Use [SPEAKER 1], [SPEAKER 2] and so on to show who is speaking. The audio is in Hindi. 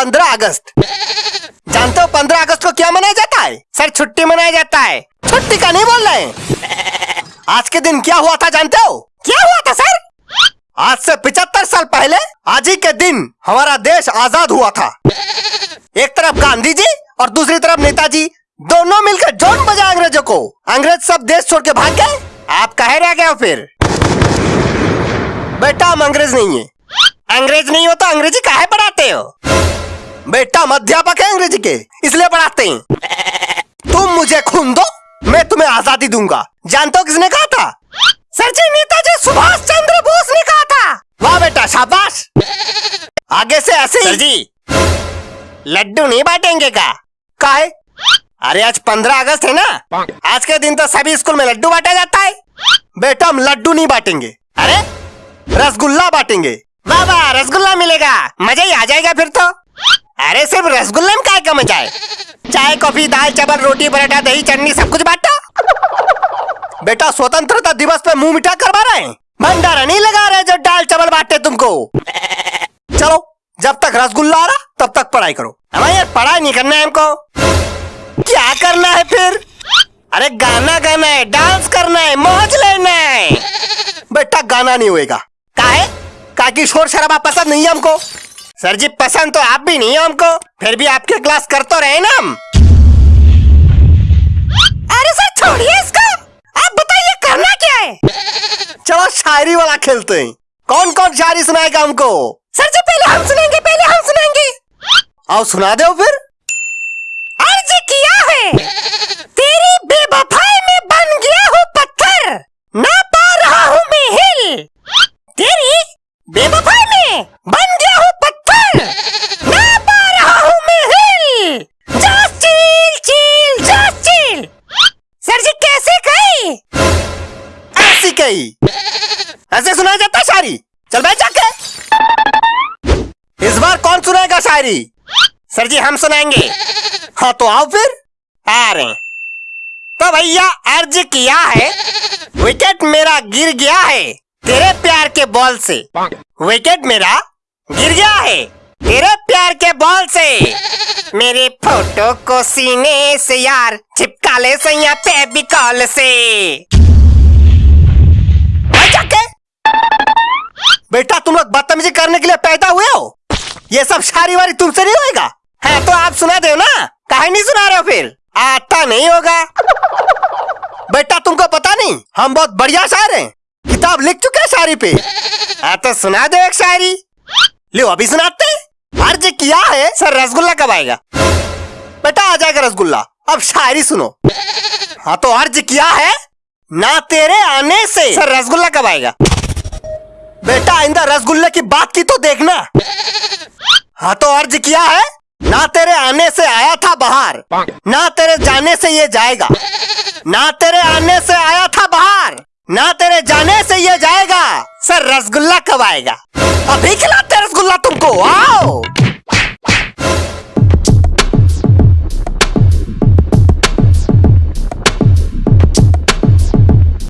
[SPEAKER 1] पंद्रह अगस्त। जानते हो पंद्रह अगस्त को क्या मनाया जाता है? सर, छुट्टी मनाया जाता है। छुट्टी का नहीं बोल रहे आज के दिन क्या हुआ था जानते हो? क्या हुआ था, सर? आज से पिछहत्तर साल पहले, आज ही के दिन हमारा देश आज़ाद हुआ था। एक तरफ़ गांधी जी और दूसरी तरफ़ नेताजी, दोनों मिलकर जोन बजा अंग्रेज़ों को। अंग्रेज़ सब देश छोड़ के भाग गए। आप कहे रह गए फिर? बेटा, हम अंग्रेज़ नहीं है। अंग्रेज़ नहीं हो तो अंग्रेज़ी काहे पढ़ाते हो? बेटा हम अध्यापक है अंग्रेज़ी के इसलिए पढ़ाते हैं। तुम मुझे खून दो मैं तुम्हें आज़ादी दूँगा। जानते हो किसने कहा था? सर जी नेताजी सुभाष चंद्र बोस ने कहा था। वाह बेटा शाबाश। आगे से ऐसे सर जी। लड्डू नहीं बांटेंगे का? काहे अरे आज पंद्रह अगस्त है ना। आज के दिन तो सभी स्कूल में लड्डू बांटा जाता है। बेटा हम लड्डू नहीं बांटेंगे। अरे रसगुल्ला बांटेंगे। वाह वाह रसगुल्ला मिलेगा। मज़ा ही आ जाएगा फिर तो। अरे सिर्फ़ रसगुल्ले में काय मज़ा है चाय? कॉफ़ी, दाल, चावल, रोटी, पराठा, दही, चटनी, सब कुछ बांटा। बेटा, स्वतंत्रता दिवस पे मुँह मिठा करवा रहे भंडारा नहीं लगा रहे जो दाल, चावल बांटे तुमको। चलो, जब तक रसगुल्ला आ रहा, तब तक पढ़ाई करो। हमें यार, पढ़ाई नहीं करना है हमको। क्या करना है फिर? अरे, गाना गाना है, डांस करना है, मौज लेना है। बेटा, गाना नहीं होएगा। काहे? काकी शोर शराबा पसंद नहीं है हमको। सर जी पसंद तो आप भी नहीं है हमको। फिर भी आपके क्लास कर तो रहे ना हम। अरे सर छोड़िए इसको। आप बताइए करना क्या है? चलो शायरी वाला खेलते हैं। कौन कौन शायरी सुनाएगा हमको? सर जी पहले हम सुनाएँगे पहले हम सुनाएँगे आओ सुना दो फिर। अर्ज़ किया है। तेरी बेवफाई में बन गया हूँ पत्थर। ना पा रहा हूँ मैं हिल। तेरी बेवफाई ऐसे सुनाया जाता शायरी? चल बैठ जाके। इस बार कौन सुनाएगा शायरी? सर जी, हम सुनाएँगे। हाँ तो आओ फिर। आ रहे तो भैया, अर्ज़ किया है विकेट मेरा गिर गया है, तेरे प्यार के बॉल से। विकेट मेरा गिर गया है, तेरे प्यार के बॉल से। मेरे फ़ोटो को सीने से यार, चिपका ले सैया पे भी कॉल से। बेटा, तुम लोग बदतमीजी करने के लिए पैदा हुए हो? ये सब शायरी वारी तुमसे नहीं होएगा। है तो आप सुना दो ना? काहे नहीं सुना रहे हो फिर? आता नहीं होगा। बेटा, तुमको पता नहीं, हम बहुत बढ़िया शायर हैं। किताब लिख चुके हैं शायरी पे। हाँ तो सुना दो एक शायरी। लो, अभी सुनाते अर्ज़ किया है, सर रसगुल्ला कब आएगा? बेटा, आ जाएगा रसगुल्ला। अब शायरी सुनो। हाँ तो अर्ज़ किया है, ना तेरे आने से सर रसगुल्ला कब आएगा? बेटा आइंदा रसगुल्ले की बात की तो देखना। हाँ तो अर्ज़ किया है, ना तेरे आने से आया था बाहर, ना तेरे जाने से ये जाएगा, ना तेरे आने से आया था बाहर, ना तेरे जाने से ये जाएगा, सर रसगुल्ला कब आएगा? अभी खिलाते